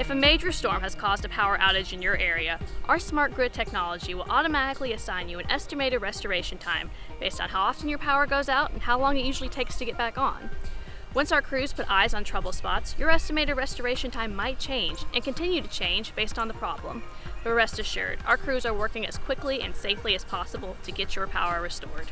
If a major storm has caused a power outage in your area, our smart grid technology will automatically assign you an estimated restoration time based on how often your power goes out and how long it usually takes to get back on. Once our crews put eyes on trouble spots, your estimated restoration time might change and continue to change based on the problem. But rest assured, our crews are working as quickly and safely as possible to get your power restored.